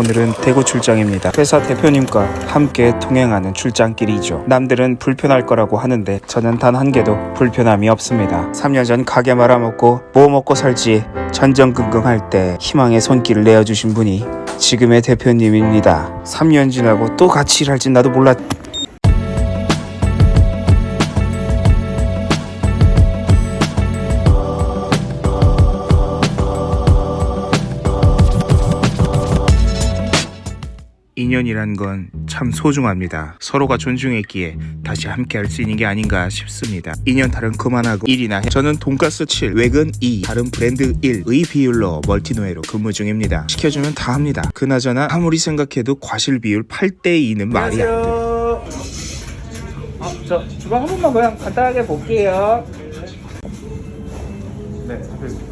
오늘은 대구 출장입니다. 회사 대표님과 함께 통행하는 출장길이죠. 남들은 불편할 거라고 하는데 저는 단 한 개도 불편함이 없습니다. 3년 전 가게 말아먹고 뭐 먹고 살지 전전긍긍할 때 희망의 손길을 내어주신 분이 지금의 대표님입니다. 3년 지나고 또 같이 일할진 나도 몰랐... 인연이란 건 참 소중합니다. 서로가 존중했기에 다시 함께 할 수 있는 게 아닌가 싶습니다. 인연 탈은 그만하고 일이나 해. 저는 돈가스 7, 외근 2, 다른 브랜드 1의 비율로 멀티노예로 근무 중입니다. 시켜주면 다 합니다. 그나저나 아무리 생각해도 과실 비율 8대 2는 말이 안 돼. 아, 저 주방 한 번만 그냥 간단하게 볼게요. 네,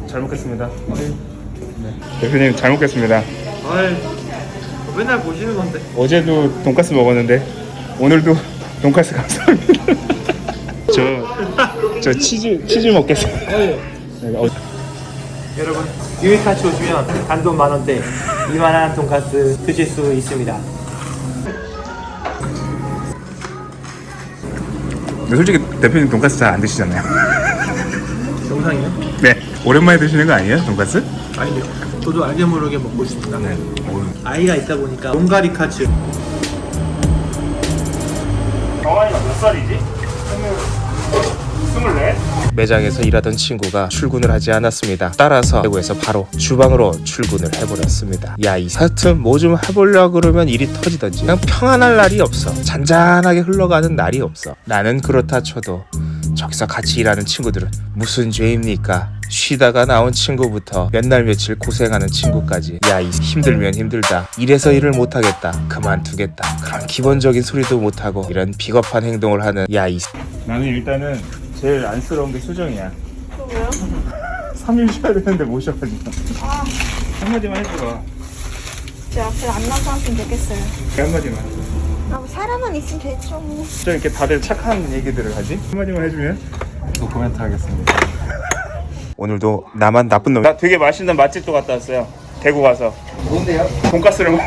잘 먹겠습니다. 네. 대표님 잘 먹겠습니다. 아이 맨날 보시는 건데 어제도 돈가스 먹었는데 오늘도 돈가스 감사합니다. 저, 저 치즈 치즈 먹겠습니다. 네, 어, 여러분 유익카츠 오시면 단돈 만원대 이만한 돈가스 드실 수 있습니다 근데 솔직히 대표님 돈가스 잘 안 드시잖아요. 영상이요? 네, 오랜만에 드시는 거 아니에요, 돈가스? 아닌데 저도 알게 모르게 먹고 있습니다 네. 아이가 있다 보니까 용가리 카츠 정환이가 몇 살이지? 스물네. 매장에서 일하던 친구가 출근을 하지 않았습니다. 따라서 대구에서 바로 주방으로 출근을 해버렸습니다. 야, 이 하여튼 뭐좀 해보려 그러면 일이 터지던지 그냥 평안할 날이 없어. 잔잔하게 흘러가는 날이 없어. 나는 그렇다 쳐도 저기서 같이 일하는 친구들은 무슨 죄입니까? 쉬다가 나온 친구부터 몇 날 며칠 고생하는 친구까지. 야 이 힘들면 힘들다. 이래서 일을 못하겠다. 그만두겠다. 그런 기본적인 소리도 못하고 이런 비겁한 행동을 하는 야 이 나는 일단은 제일 안쓰러운 게 수정이야. 왜요? 3일 쉬어야 되는데 못 쉬어가지고. 아, 한마디만 해줘 제 앞에 안 나타났으면 좋겠어요. 한마디만 아, 뭐 사람은 있으면 되죠. 뭐. 좀 이렇게 다들 착한 얘기들을 하지 한마디만 해주면 또 코멘트 하겠습니다 오늘도 나만 나쁜 놈. 나 되게 맛있는 맛집도 갔다 왔어요. 대구 가서. 뭔데요? 돈가스를 먹.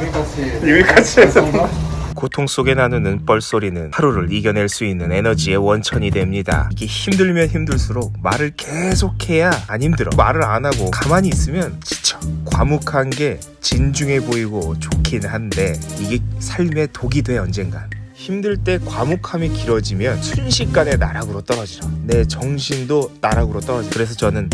유익카츠 유익카츠에서. 고통 속에 나누는 뻘소리는 하루를 이겨낼 수 있는 에너지의 원천이 됩니다. 이게 힘들면 힘들수록 말을 계속해야 안 힘들어. 말을 안 하고 가만히 있으면. 과묵한 게 진중해 보이고 좋긴 한데 이게 삶의 독이 돼 언젠간. 힘들 때 과묵함이 길어지면 순식간에 나락으로 떨어지죠. 내 정신도 나락으로 떨어져. 그래서 저는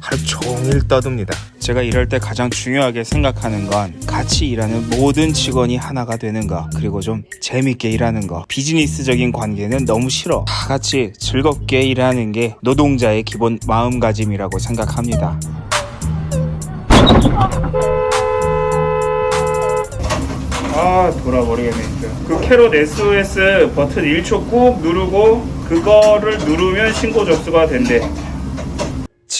하루 종일 떠듭니다. 제가 일할 때 가장 중요하게 생각하는 건 같이 일하는 모든 직원이 하나가 되는 거 그리고 좀 재밌게 일하는 거 비즈니스적인 관계는 너무 싫어 다 같이 즐겁게 일하는 게 노동자의 기본 마음가짐이라고 생각합니다 아 돌아버리겠네 진짜. 그 캐롯 SOS 버튼 1초 꾹 누르고 그거를 누르면 신고 접수가 된대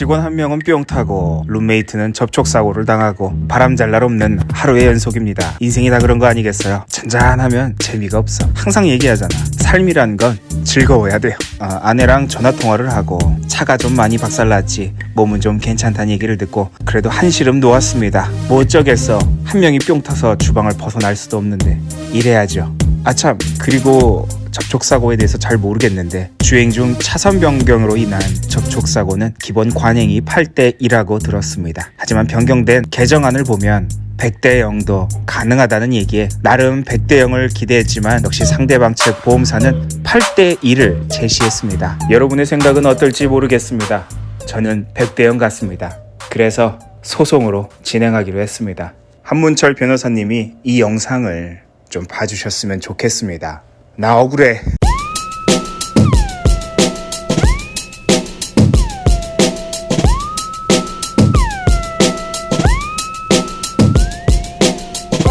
직원 한 명은 뿅 타고 룸메이트는 접촉 사고를 당하고 바람 잘 날 없는 하루의 연속입니다. 인생이 다 그런 거 아니겠어요? 잔잔하면 재미가 없어. 항상 얘기하잖아. 삶이란 건 즐거워야 돼요. 아, 아내랑 전화 통화를 하고 차가 좀 많이 박살났지 몸은 좀 괜찮다는 얘기를 듣고 그래도 한시름 놓았습니다. 뭐 어쩌겠어. 한 명이 뿅 타서 주방을 벗어날 수도 없는데 일해야죠. 아참 그리고 접촉사고에 대해서 잘 모르겠는데 주행 중 차선 변경으로 인한 접촉사고는 기본 관행이 8대 1라고 들었습니다. 하지만 변경된 개정안을 보면 100대 0도 가능하다는 얘기에 나름 100대 0을 기대했지만 역시 상대방 측 보험사는 8대 1을 제시했습니다. 여러분의 생각은 어떨지 모르겠습니다. 저는 100대 0 같습니다. 그래서 소송으로 진행하기로 했습니다. 한문철 변호사님이 이 영상을 좀 봐주셨으면 좋겠습니다. 나 억울해.